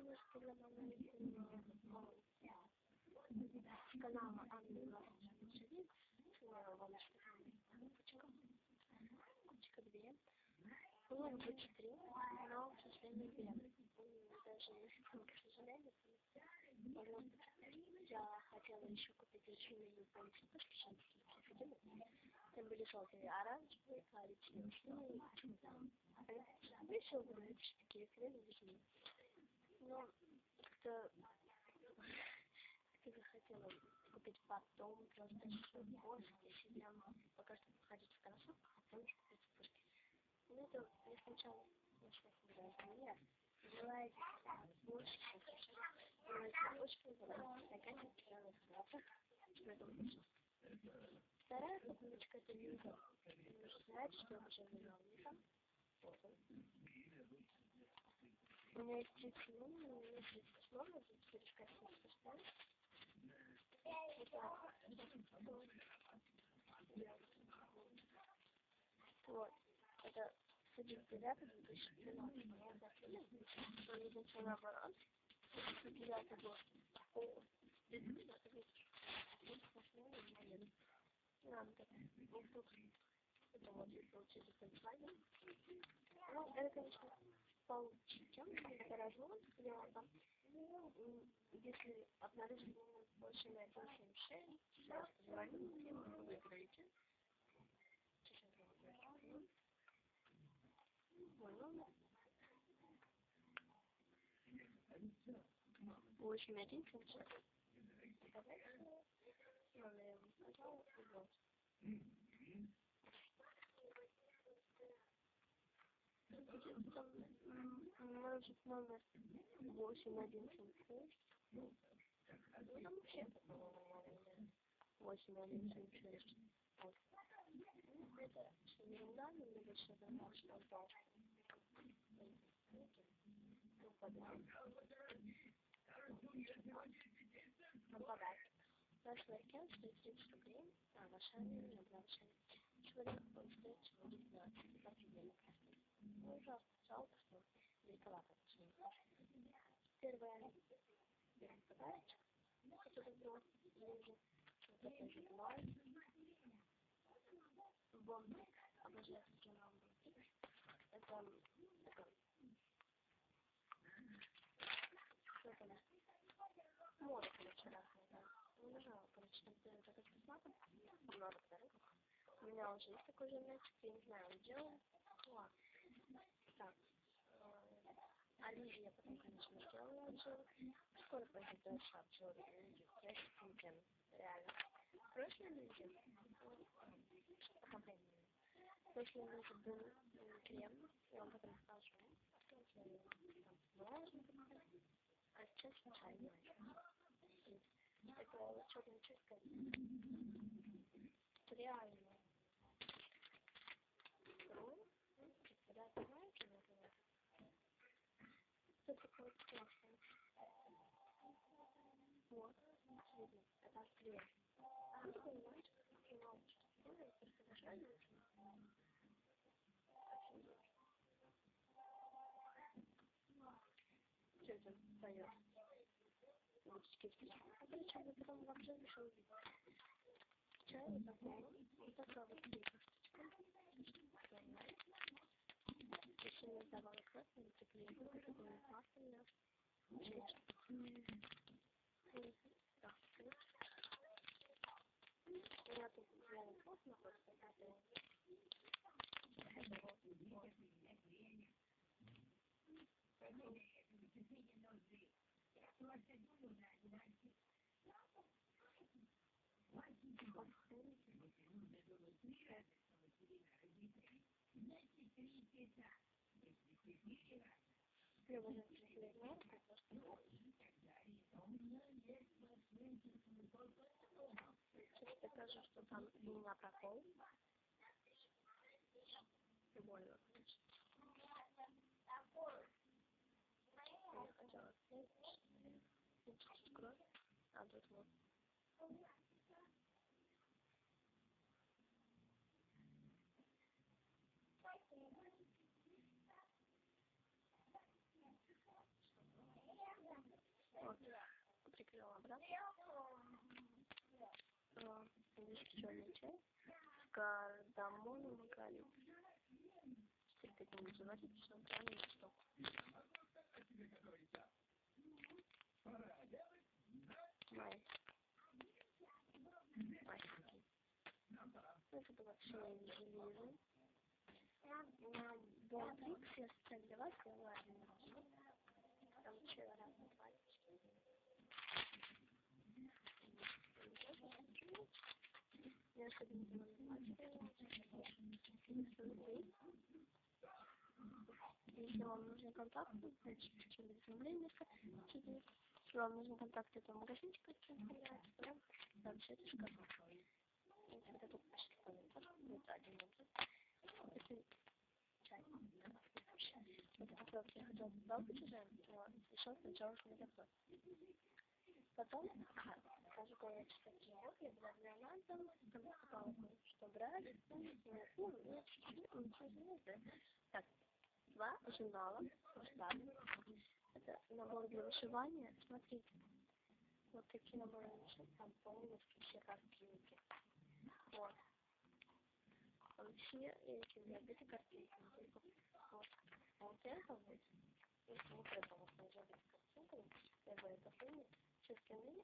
что для мамы канала Анны Власович, вам кучка, кучка две, было бы четыре, но, к сожалению, две. Даже к сожалению, я хотела еще купить ручные полицейские шансы, там были желтые, оранжевые, и почему-то. Решил купить такие крылья, но как-то как хотела купить потом, просто позже, если прям пока что походить в кроссовках, а потом купить пушки. Ну это я сначала начала собирать меня, желаю больше, желаю больше, желаю стаканчик, желаю салатах, что это лучше. Вторая покупочка это вилка. Знаете, что я уже выбрала вилка. У меня есть 30 минут, у меня есть 30 номер, здесь перескочить поставить. Вот. Это 109 2013 года. Единственный наоборот. 109 год. О, 2009 год. Нам так. Вот тут. Это вот получили контроль. Ну, это, конечно, получше, чем гаражом. Я там, если обнаружили больше на 176, сразу позвоните, вы выиграете. Мой номер. Восемь один семь шесть. Номер Может номер восемь один семь шесть. Ну там вообще восемь один семь шесть. Вот. Это ерунда, больше нравится, что он дал. Ну, подарок. Ну, подарок. Наш лайкен стоит 30 рублей, а ваша не набрался. Человек стоит всего 19, так и. Ну, ужасно, жалко, что почему-то. Первое, берем подарочек, который был ниже, вот это же бывает. Бомбик, обожаю такие бомбики. Это что там, море, короче, да. Не нажала, короче, там делать это с много подарков. У меня уже есть такой же мячик, я не знаю, он делает. Так. Оливия потом, конечно, сделала обзор. Скоро пойдет дальше обзор видео. Я сейчас реально. Прошлое видео. Пока времени. Прошлое видео был крем. Я вам потом покажу. А сейчас чайный. Это черная чистка. Реально. Второе. Да, знаете, например. Что такое классно? Вот, видно, это клей. А вы понимаете, как научусь? Ну, я просто очень. Что это дает? Втечь. А причем я потом вообще решил видеть. Чай вот такой, вот такая вот штучка. Если не покажу, что там у меня прокол. Больно, конечно. Я хотела снять, чуть-чуть кровь, а тут вот. брат. А, Здесь черный чай. Кардамон макалин. Теперь так не называть, что он правильно что. Май. Майский. Это было все железо. На Бонтрикс я стреляла, сказала, там еще разные пальчики. Я особенно Если вам нужны контакты, значит, через уведомление, если вам нужен контакт этого магазинчика, представляется, прям там все это шкафу. Вот это тут почти комментар, вот один вот. Это. Вот это я хотела добавить уже, но решил сначала смотреть Потом, ага, скажу кое-что такие, я была нас, там покупала что брать, ну, ну, ничего не знаю. Так, два журнала, масштабные. Это набор для вышивания. Смотрите, вот такие наборы вышивания, там полностью все картинки. Вот. Там все эти забиты картинки. Вот. А вот это вот, если вот это вот я бы это помню, все остальные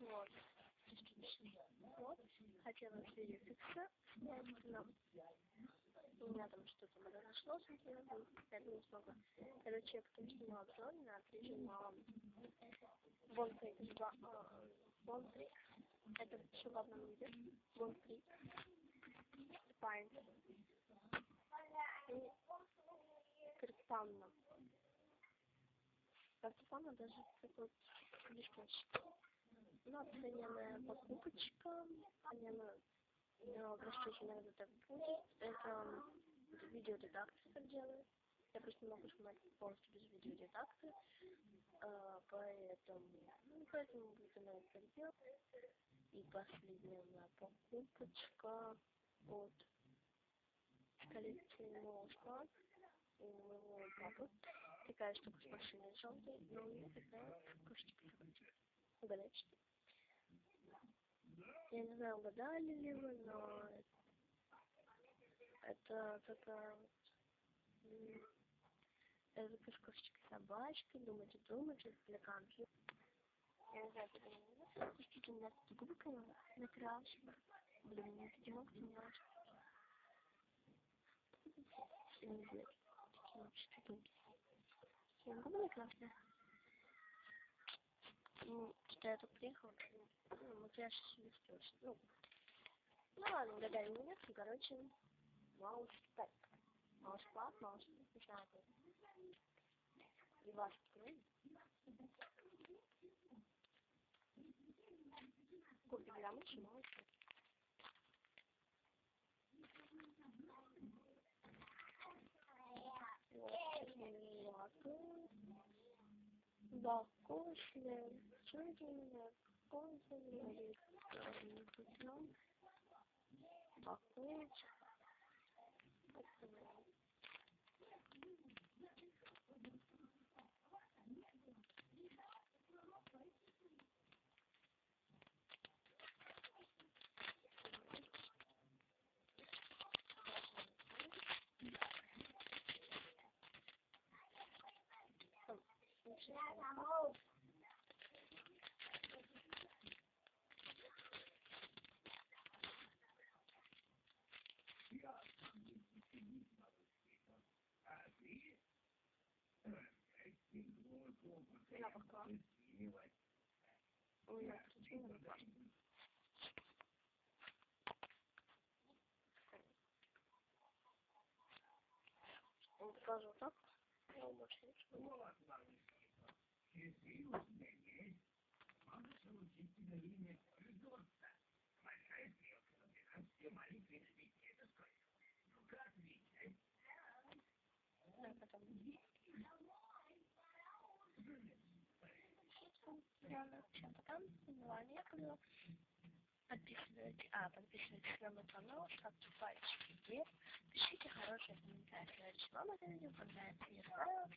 Вот. Вот. Хотела снять, но у меня там что-то произошло с этим, я не смогла. Короче, я потом снимала обзор на журнала. Бонфрик, Бонфрик, это еще в одном виде, Бонфрик, Спайн и Кирпанна. Кирпанна даже такой листочек. Ну, оцененная покупочка, оцененная но простите, иногда так будет. Это видеоредакция так делает. Я просто не могу снимать полностью без видеоредакции. А, поэтому, ну, поэтому будет она это делать. И последняя покупочка от коллекции Моушман у моего папы. Такая штука с машиной желтой, но у меня такая кошечка. Угадайте, что я не знаю, угадали ли вы, но это такая... Это как кошечка собачка, думайте, думайте, для компьютера. Я не знаю, это называется. Пустите меня тут губы накрашены. Блин, мне эти ногти не очень. Не знаю, такие вообще губы. Губы накрашены. Ну, что я тут приехала, ну, макияж не страшно. Ну, ну ладно, гадали меня, короче, маус так. Маус пап, маус не знаю. И вас открою. Купи граммы, маус. Вот, вкусные, чудные, вкусные, путем, бакунчик. Я пока. Ой, я включила на Он? Я умашничаю. Если Реально, всем пока. Милана Яковлева. Подписывайтесь, а, подписывайтесь на мой канал, ставьте пальчики вверх, пишите хорошие комментарии. Вам это видео понравится, я знаю.